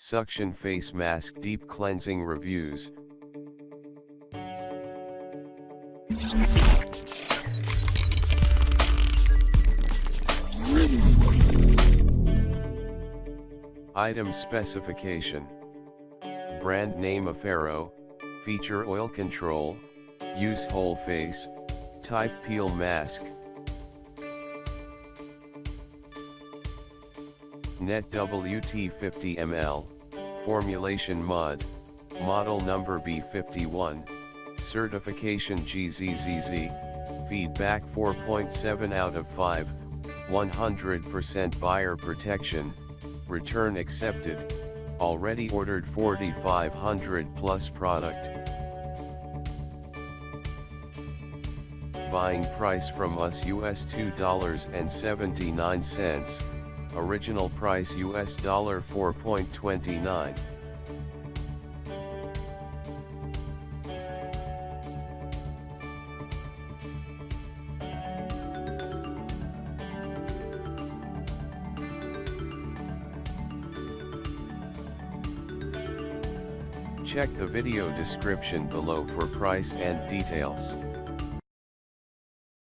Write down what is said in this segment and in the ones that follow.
Suction Face Mask Deep Cleansing Reviews. Item Specification. Brand name Affero, Feature Oil Control, Use Whole Face, Type Peel Mask Net WT 50 ml, Formulation Mud, Model Number B51, Certification GZZZ, Feedback 4.7 out of 5, 100% buyer protection, Return accepted, already ordered 4500 plus product. Buying price from us US $2.79, original price US dollar 4.29. Check the video description below for price and details.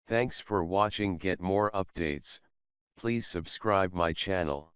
Thanks for watching get more updates, please subscribe my channel.